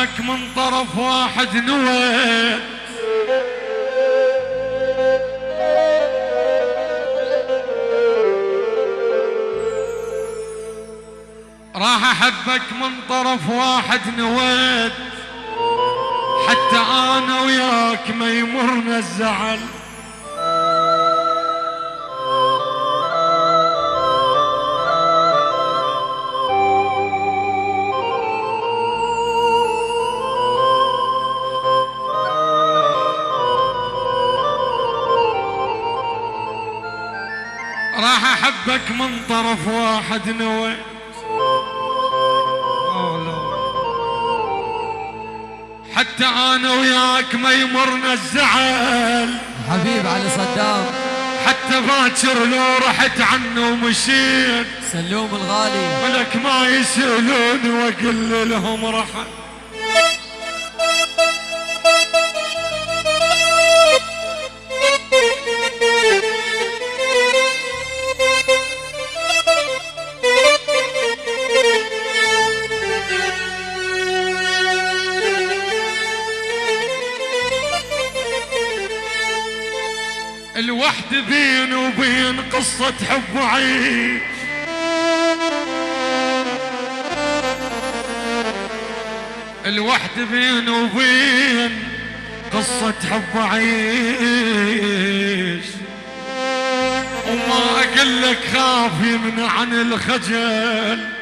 احبك من طرف واحد نويت راح أحبك من طرف واحد نويت حتى أنا وياك ما يمرنا الزعل. احبك من طرف واحد نويت حتى أنا وياك ما يمرنا الزعل. حبيب علي صدام. حتى باكر لو رحت عنه ومشيت. سلوم الغالي. ولك ما يسألوني وأقول لهم رحل الوحد بين وبين قصة حب وعيش. الوحد بين وبين قصة حب وعيش. وما أقول لك خاف يمنع عن الخجل.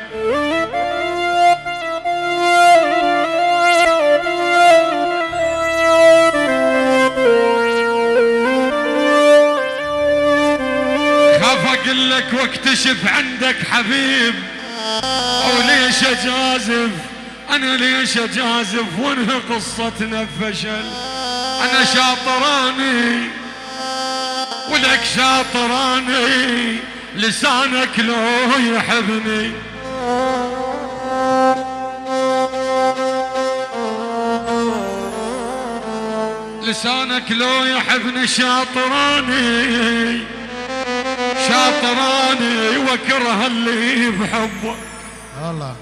أقول لك واكتشف عندك حبيب. وليش أجازف؟ أنا ليش أجازف؟ وانهي قصتنا بفشل أنا شاطراني. ولك شاطراني. لسانك لو يحبني. لسانك لو يحبني شاطراني. شاطراني واكره اللي بحبه. الله.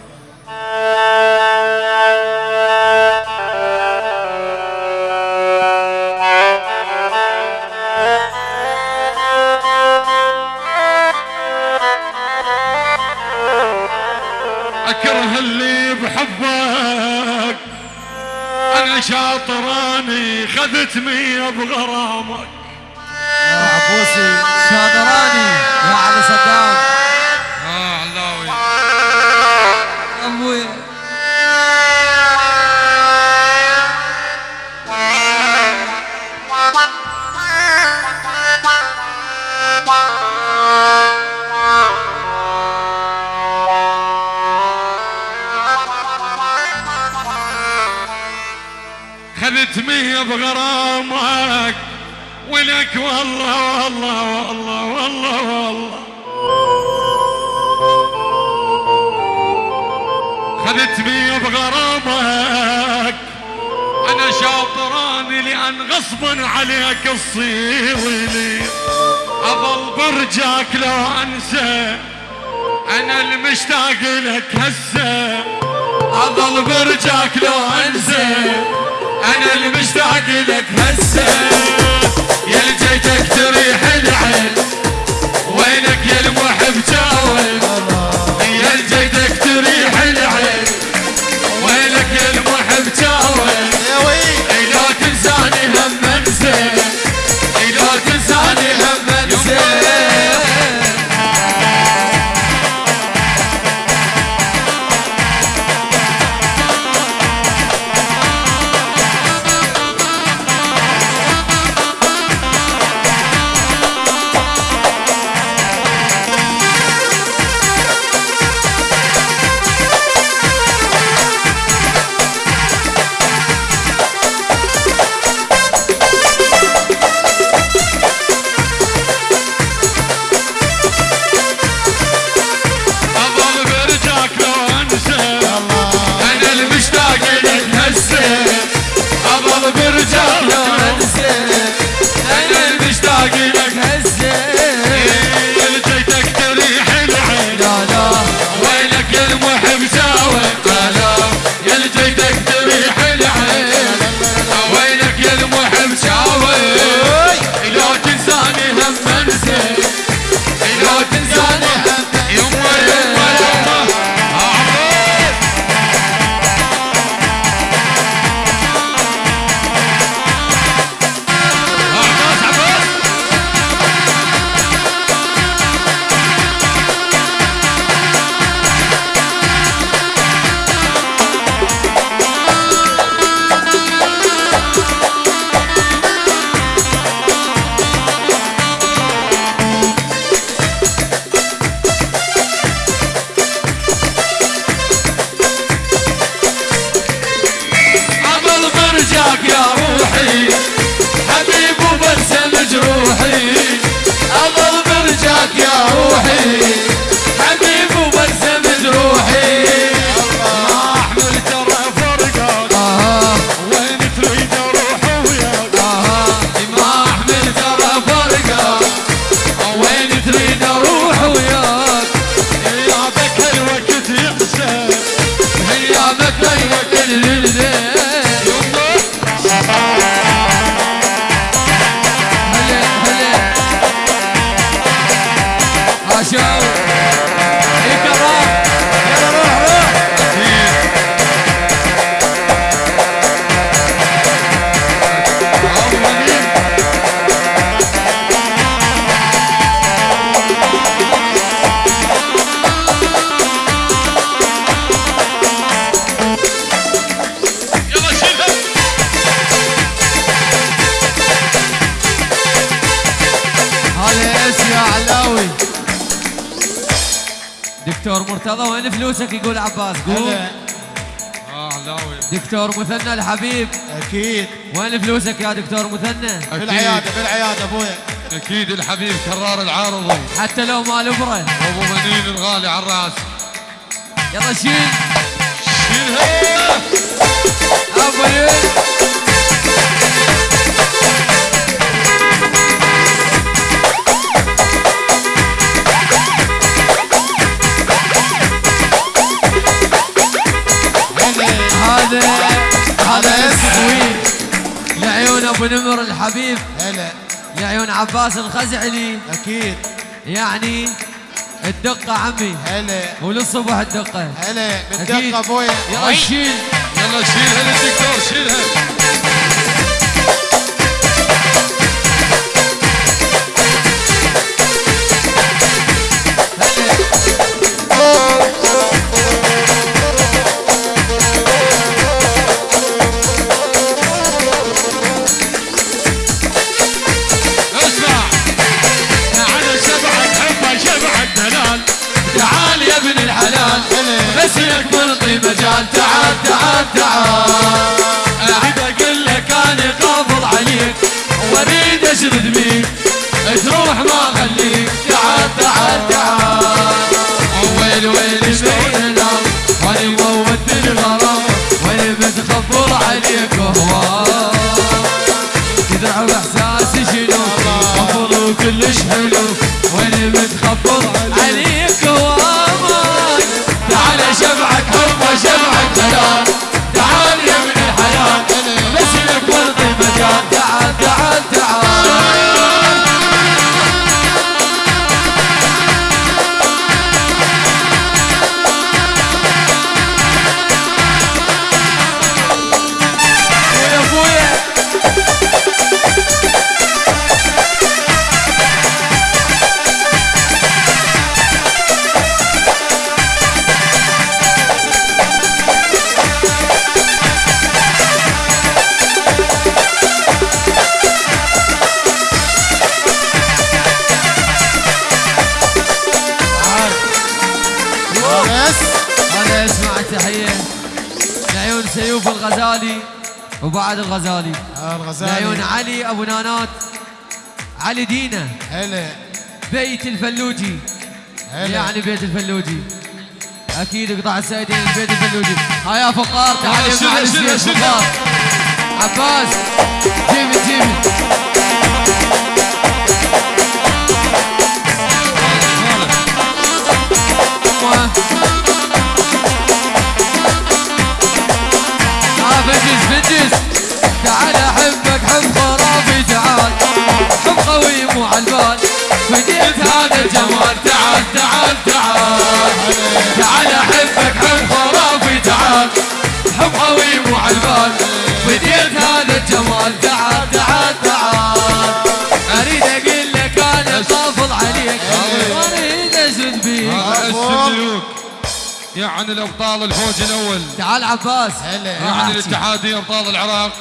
اكره اللي بحبك. أنا شاطراني خذت مية بغرامك. عبوسي شادراني يا علي صدام. آه علاوي أبوي خذت مية بغرامك ولك والله والله والله والله والله. خذت مية بغرامك. أنا شاطراني لأن غصبا عليك تصير لي. أظل برجاك لو أنسى. أنا المشتاق لك هسه. أظل برجاك لو أنسى. أنا المشتاق لك هسه. يا جيتك تريح العين وينك يا المحب جاوب. دكتور مرتضى وين فلوسك؟ يقول عباس قول هلا. آه علاوي دكتور مثنى الحبيب. أكيد. وين فلوسك يا دكتور مثنى؟ بالعياده بالعياده ابويا أكيد الحبيب كرار العارضي حتى لو مال ابره أبو منين الغالي على الرأس؟ يلا شيل. شيلها. أبو أبو نمر الحبيب. هلا. لعيون عباس الخزعلي. أكيد. يعني الدقة عمي. هلا. وللصبح الدقة. هلا. أكيد. بالدقه ابويا يلا شيل يلا شيلها للدكتور شيلها لعيون الغزالي علي أبو نانات. علي دينا. هلا. بيت الفلوجي. هلا. يعني بيت الفلوجي. أكيد قطع السيدين بيت الفلوجي. ها يا فقار تعال يا معلم شيلها، سيف فقار. عباس جيبي أمه. تعال فنجز فنجز تعال احبك حب خرافي تعال حب قوي مو عالبال فديت هذا الجمال. تعال تعال تعال. تعال احبك حب خرافي تعال حب قوي مو عالبال فديت هذا الجمال. تعال تعال تعال. أريد أقول لك أنا طافل عليك. أريد ازد بيك. هذا اس ملوك يعني الأبطال الفوج الأول. تعال عباس. هلا. يعني الاتحادية أبطال العراق.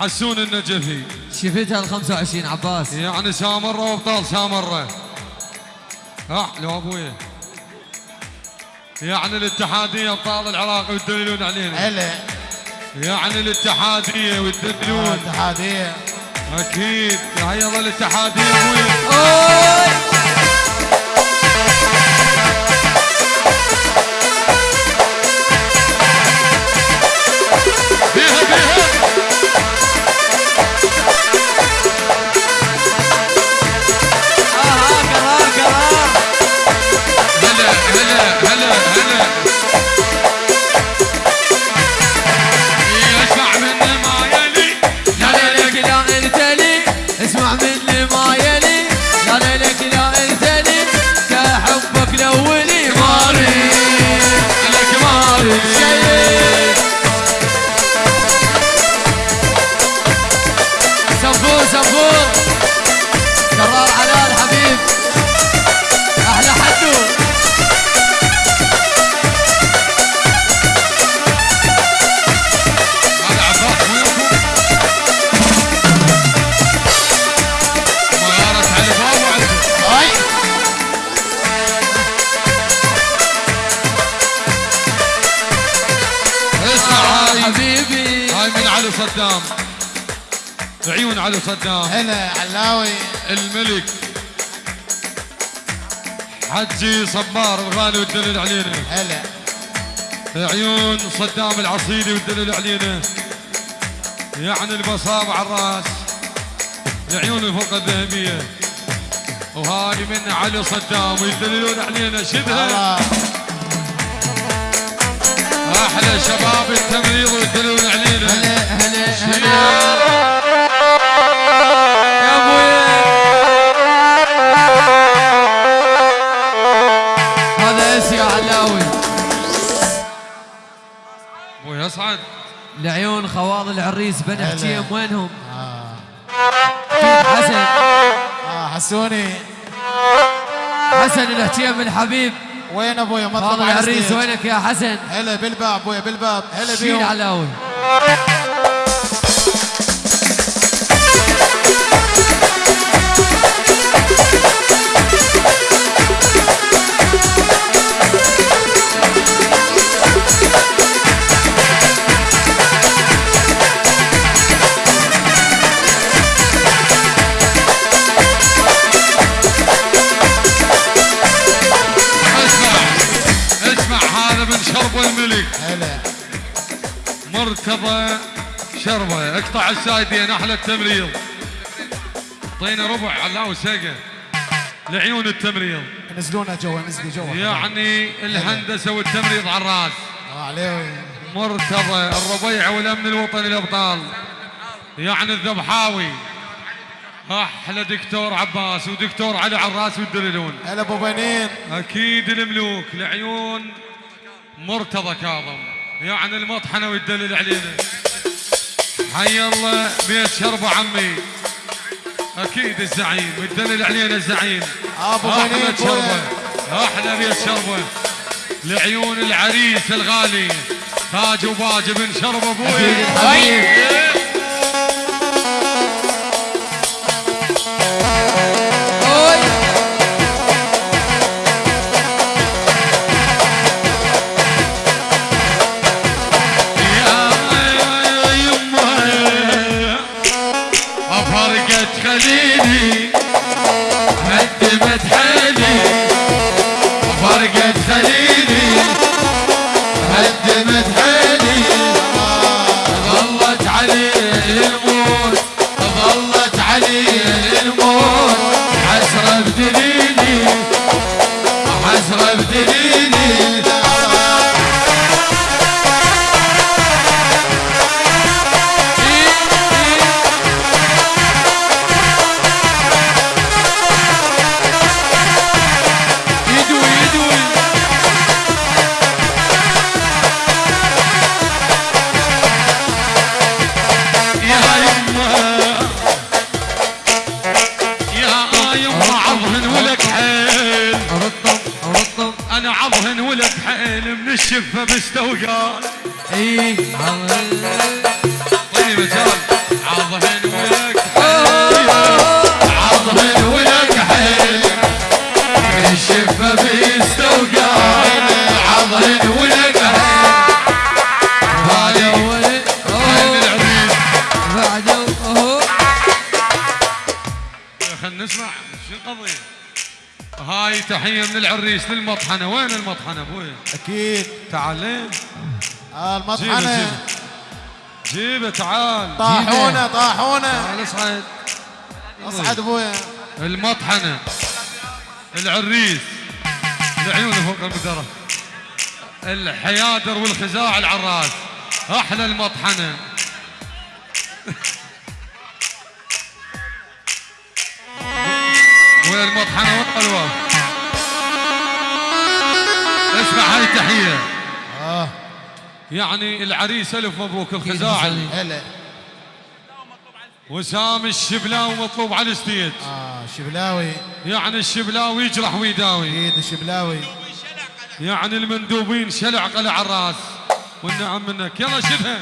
حسون النجفي. شفتها ال 25 عباس. يعني سامرة وابطال سامرة ها لو ابويا يعني الاتحادية أبطال العراق ويدللون علينا. هلا. يعني الاتحادية ويدللون اتحادية أكيد. هيا الله الاتحادية علي صدام. هلا علاوي. الملك. حجي صبار الغالي والدليل علينا. هلا. عيون صدام العصيدي والدليل علينا. يعني البصاب على الراس. العيون الفوق الذهبية. وهاي من علي صدام ويدللون علينا. شدها. أحلى شباب التمريض ويدللون علينا. هلا هلا هلا. ابو يصعد لعيون خوال العريس بن. حكيم وينهم؟ آه. حسن آه حسوني حسن الحكيم الحبيب وين ابويا مطلب على العريس. وينك يا حسن؟ هلا بالباب ابويا بالباب هلا شيل بيهم علاوي السايدين أحلى التمريض. اعطينا ربع علاوي سقه لعيون التمريض. نزلونا جوا نزلي جوا يعني الهندسة والتمريض على الراس. عليه مرتضى الربيع والأمن الوطني الابطال يعني الذبحاوي. أحلى دكتور عباس ودكتور علي عراس والدليلون. هلا أبو بنين. أكيد الملوك لعيون مرتضى كاظم. يعني المطحنة والدليل علينا. حي الله بيت شربه عمي. أكيد الزعيم والدليل علينا الزعيم. أبو شربه. بويا. أحلى بيت شربه. لعيون العريس الغالي. تاج وباج بن شربه أبوي. خلنا نسمع. شو القضية؟ هاي تحية من العريس للمطحنة. وين المطحنة أبوي؟ أكيد. تعال لين. آه، جيبه المطحنة. جيبه جيبه. تعال. طاحونه طاحونه. تعال اصعد. اصعد ابويا المطحنة. العريس. العيون فوق المدرة. الحيادر والخزاع العراس. أحلى المطحنة. والمطحنة والقلوة. اسمع هاي تحية آه. يعني العريس ألف مبروك الخزاع هلا. وسام الشبلاوي مطلوب على الستيج. آه شبلاوي. يعني الشبلاوي يجرح ويداوي. أكيد الشبلاوي يعني المندوبين شلع قلع على الراس. والنعم منك. يلا شبه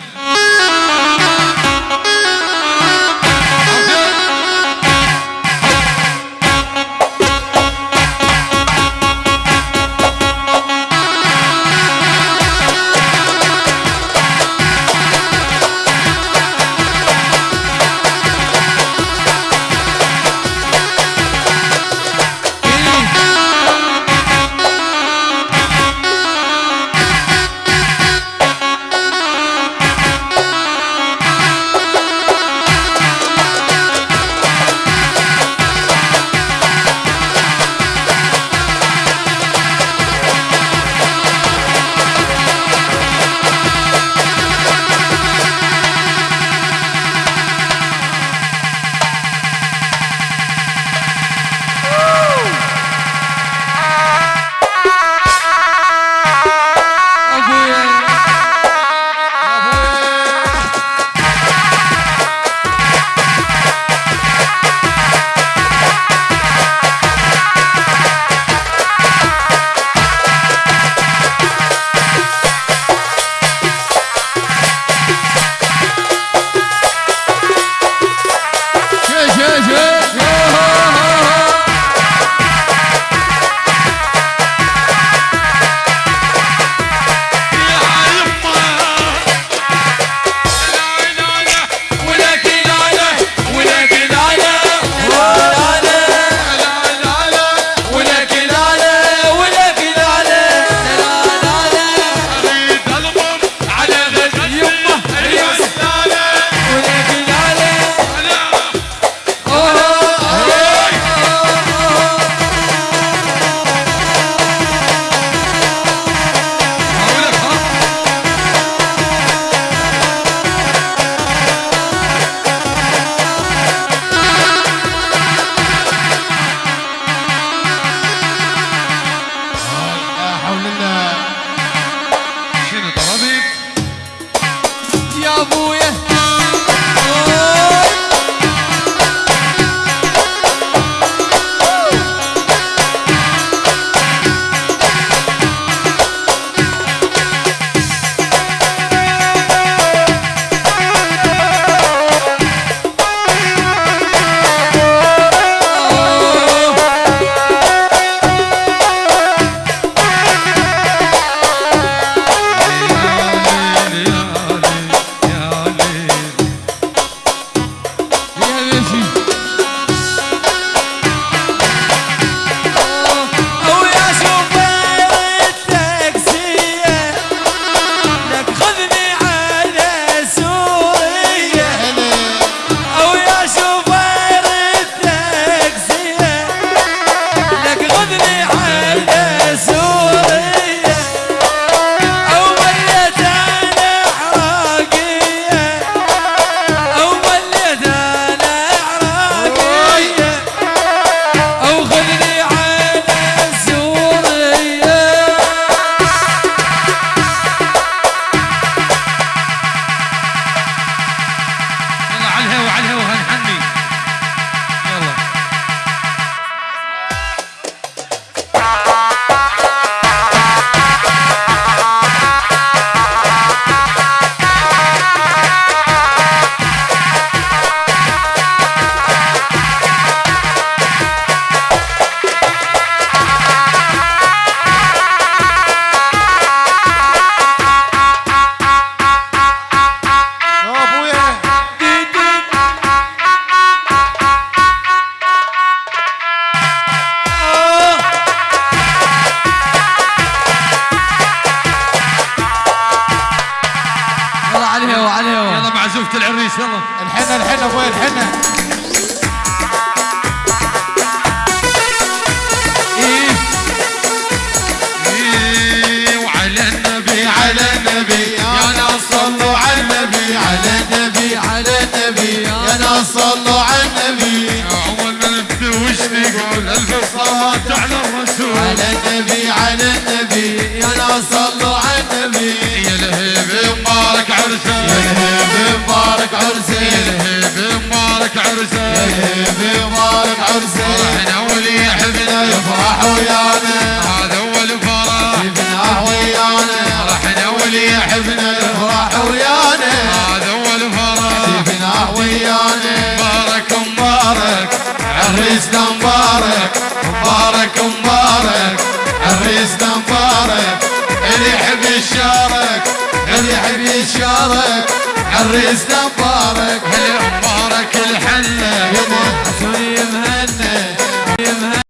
تشارك عريس مبارك هل مبارك الحنة يمه